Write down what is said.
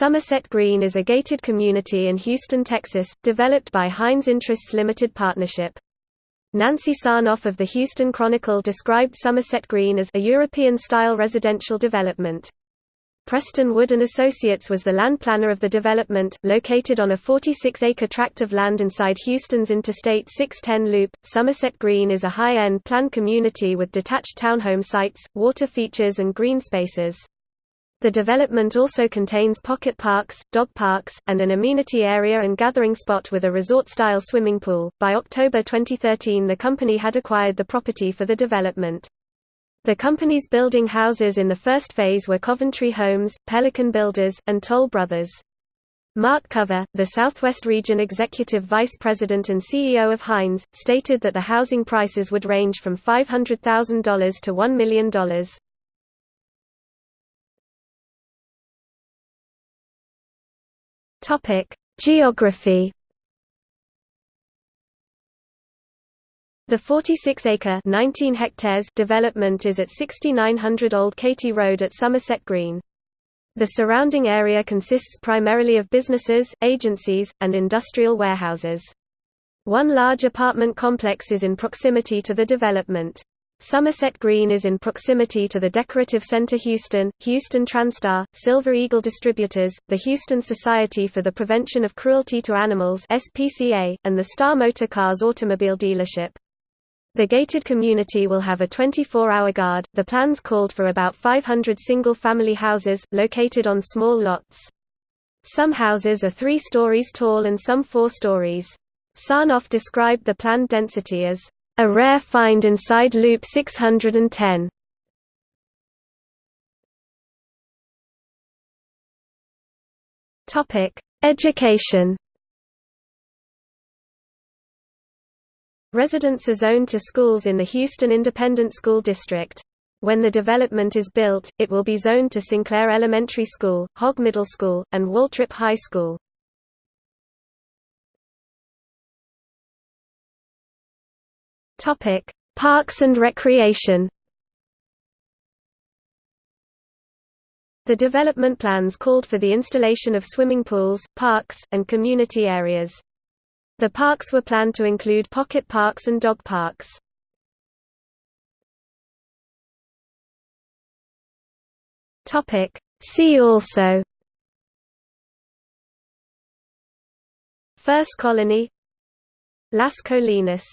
Somerset Green is a gated community in Houston, Texas, developed by Hines Interests Limited Partnership. Nancy Sarnoff of the Houston Chronicle described Somerset Green as a European-style residential development. Preston Wood and Associates was the land planner of the development, located on a 46-acre tract of land inside Houston's Interstate 610 loop. Somerset Green is a high-end planned community with detached townhome sites, water features and green spaces. The development also contains pocket parks, dog parks, and an amenity area and gathering spot with a resort-style swimming pool. By October 2013, the company had acquired the property for the development. The company's building houses in the first phase were Coventry Homes, Pelican Builders, and Toll Brothers. Mark Cover, the Southwest Region Executive Vice President and CEO of Hines, stated that the housing prices would range from $500,000 to $1 million. Topic: Geography. The 46-acre (19 hectares) development is at 6900 Old Katy Road at Somerset Green. The surrounding area consists primarily of businesses, agencies, and industrial warehouses. One large apartment complex is in proximity to the development. Somerset Green is in proximity to the Decorative Center Houston, Houston TranStar, Silver Eagle Distributors, the Houston Society for the Prevention of Cruelty to Animals SPCA, and the Star Motor Cars automobile dealership. The gated community will have a 24-hour guard. The plans called for about 500 single-family houses, located on small lots. Some houses are three stories tall and some four stories. Sarnoff described the planned density as a rare find inside loop 610. Topic: Education. Residents are zoned to schools in the Houston Independent School District. When the development is built, it will be zoned to Sinclair Elementary School, Hogg Middle School, and Waltrip High School. Topic: Parks and recreation. The development plans called for the installation of swimming pools, parks, and community areas. The parks were planned to include pocket parks and dog parks. Topic: See also First colony Las Colinas